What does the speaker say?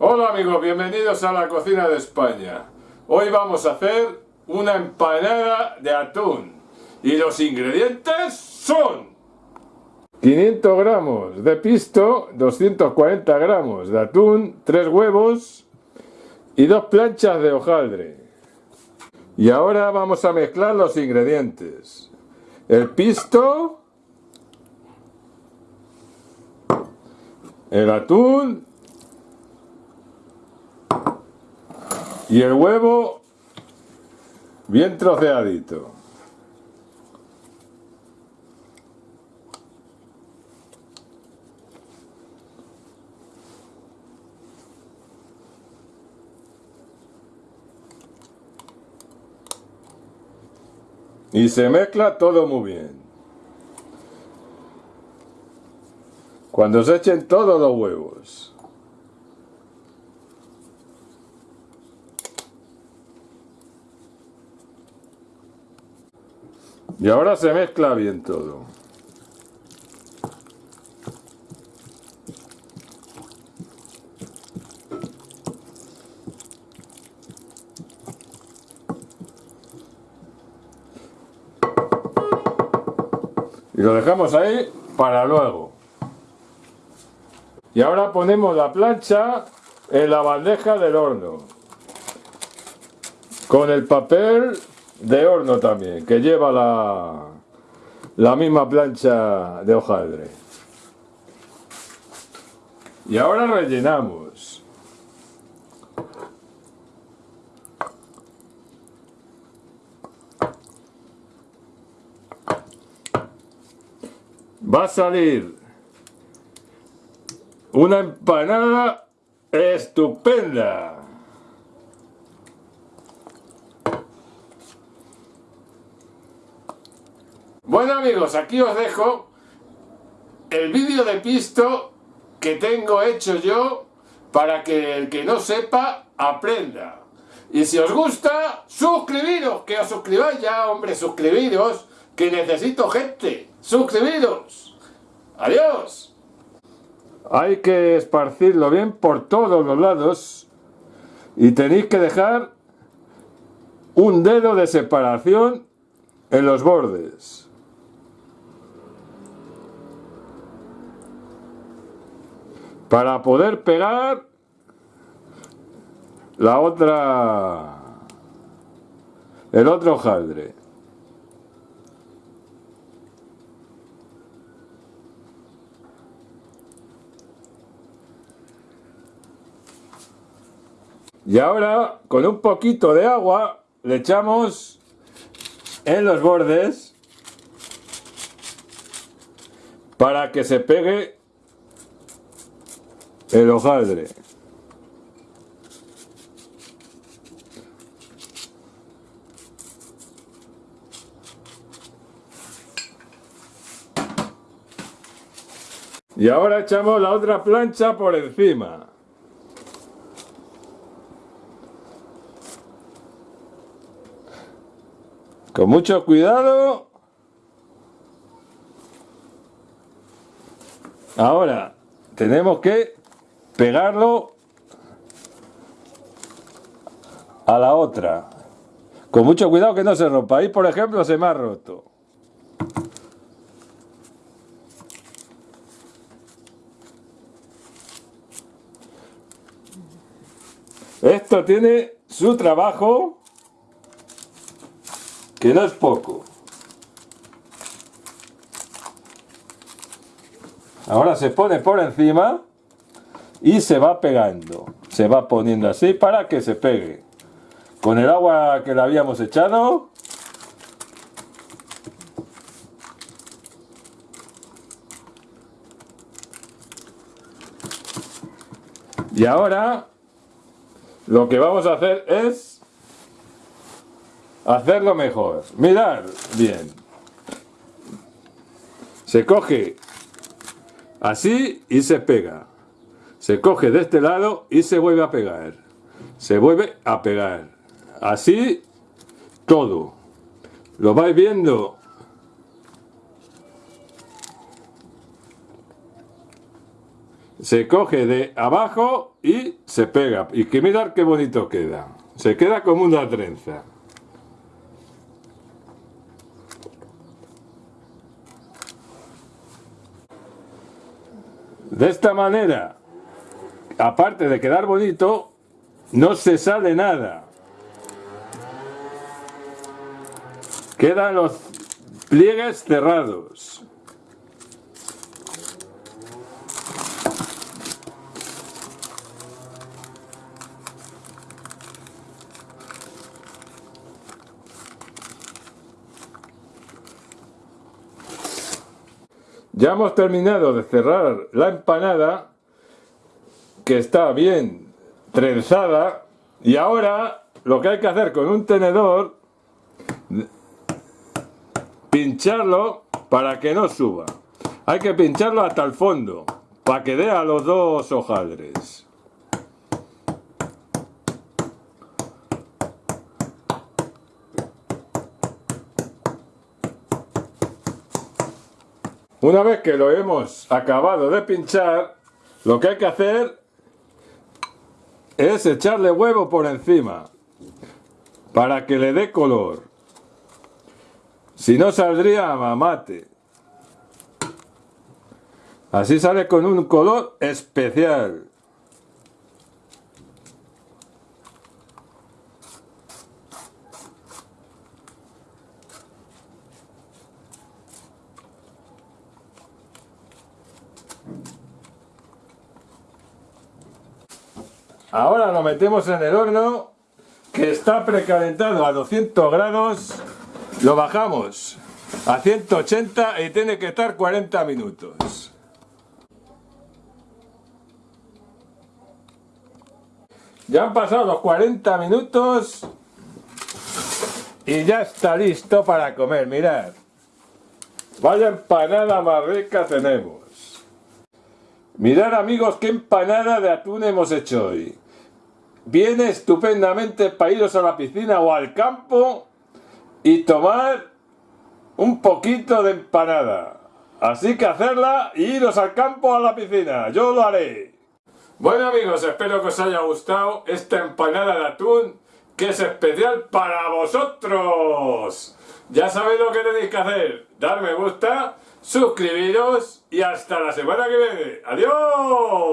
Hola amigos, bienvenidos a la cocina de España. Hoy vamos a hacer una empanada de atún. Y los ingredientes son 500 gramos de pisto, 240 gramos de atún, 3 huevos y dos planchas de hojaldre. Y ahora vamos a mezclar los ingredientes. El pisto, el atún y el huevo bien troceadito. Y se mezcla todo muy bien. Cuando se echen todos los huevos. Y ahora se mezcla bien todo. Y lo dejamos ahí para luego. Y ahora ponemos la plancha en la bandeja del horno. Con el papel de horno también, que lleva la, la misma plancha de hojaldre. Y ahora rellenamos. Va a salir una empanada estupenda. Bueno amigos, aquí os dejo el vídeo de pisto que tengo hecho yo para que el que no sepa aprenda. Y si os gusta, suscribiros, que os suscribáis ya, hombre, suscribiros, que necesito gente, suscribiros. Adiós. Hay que esparcirlo bien por todos los lados y tenéis que dejar un dedo de separación en los bordes. Para poder pegar la otra el otro hojaldre. Y ahora con un poquito de agua le echamos en los bordes para que se pegue el hojaldre. Y ahora echamos la otra plancha por encima. Con mucho cuidado. Ahora tenemos que pegarlo a la otra. Con mucho cuidado que no se rompa. Ahí, por ejemplo, se me ha roto. Esto tiene su trabajo, que no es poco. Ahora se pone por encima y se va pegando. Se va poniendo así para que se pegue. Con el agua que le habíamos echado. Y ahora lo que vamos a hacer es hacerlo mejor. Mirar bien. Se coge así y se pega se coge de este lado y se vuelve a pegar. Se vuelve a pegar. Así todo. Lo vais viendo. se coge de abajo y se pega. Y que mirar qué bonito queda. Se queda como una trenza. De esta manera, aparte de quedar bonito, no se sale nada. Quedan los pliegues cerrados. Ya hemos terminado de cerrar la empanada, que está bien trenzada, y ahora lo que hay que hacer con un tenedor, pincharlo para que no suba. Hay que pincharlo hasta el fondo, para que dé a los dos hojaldres. Una vez que lo hemos acabado de pinchar, lo que hay que hacer es echarle huevo por encima para que le dé color. Si no saldría mate. Así sale con un color especial. Ahora lo metemos en el horno que está precalentado a 200 grados. Lo bajamos a 180 y tiene que estar 40 minutos. Ya han pasado los 40 minutos y ya está listo para comer, mirad. Vaya empanada más rica tenemos. Mirad amigos qué empanada de atún hemos hecho hoy. Viene estupendamente para iros a la piscina o al campo y tomar un poquito de empanada. Así que hacerla y iros al campo a la piscina. Yo lo haré. Bueno amigos, espero que os haya gustado esta empanada de atún que es especial para vosotros. Ya sabéis lo que tenéis que hacer. Dar me gusta suscribiros y hasta la semana que viene. ¡Adiós!